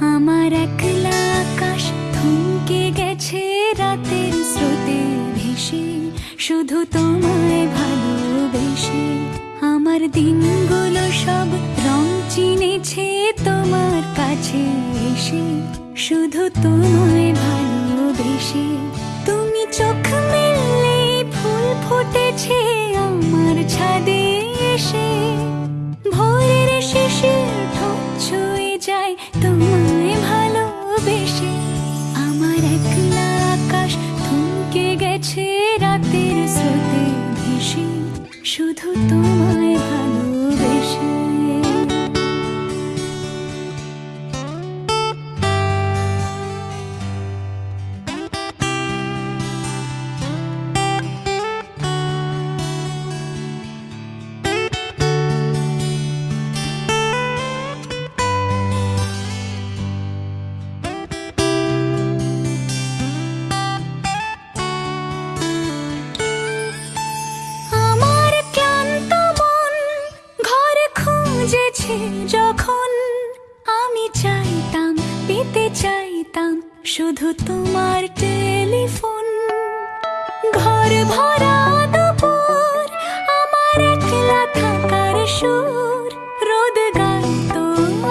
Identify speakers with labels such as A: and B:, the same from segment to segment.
A: আমার একলা আকাশ থমকে গেছে রাতের স্রোতে ভেসে, শুধু তোমায় ভালোবেসে। আমার দিনগুলো সব রং চিনেছে তোমার কাছে এসে, শুধু তোমায় ভালোবেসে। তুমি চোখ শুধু তোমায় চাইতাম শুধু তোমার টেলিফোন। ঘর ভরা দুপুর, আমার একলা থাকার সুর। রোদ গাইতো,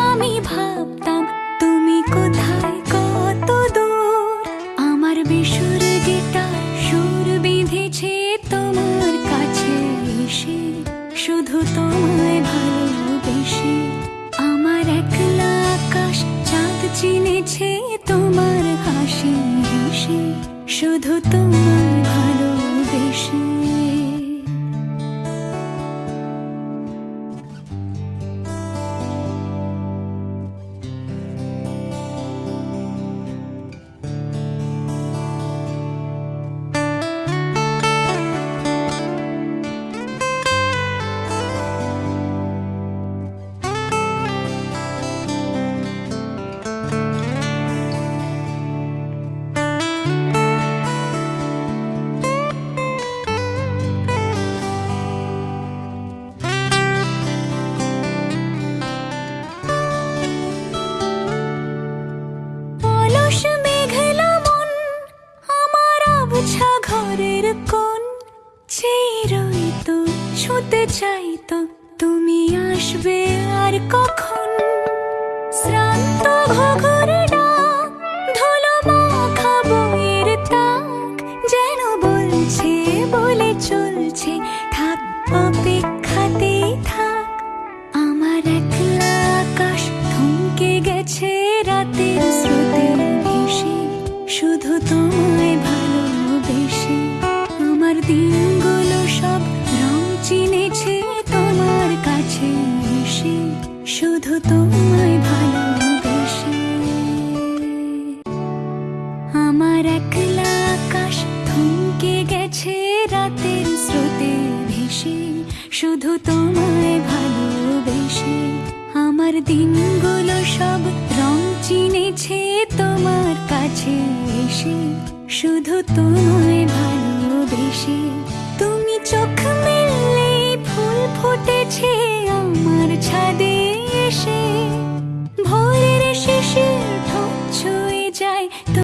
A: আমি ভাবতাম, তুমি কোথায় কত দূর? আমার বেসুর গিটার সুর বিঁধেছে তোমার কাছে এসে। শুধু তোমায় চেয়ে রইতো ছুতে চাইতো তুমি আসবে আর কখন? শ্রান্ত ঘঘর ধুলো যেন বলছে, বলে চলছে গেছে শুধু তোমায় শুধু তোমায় ভালোবেসে। আমার একলা আকাশ থমকে গেছে রাতের স্রোতে ভেসে। শুধু তোমায় ভালোবেসে। আমার দিনগুলো সব রং চিনেছে তোমার কাছে এসে। শুধু তোমায় ভালোবেসে। তুমি চোখ মেললে ফুল ফুটেছে আমার এসে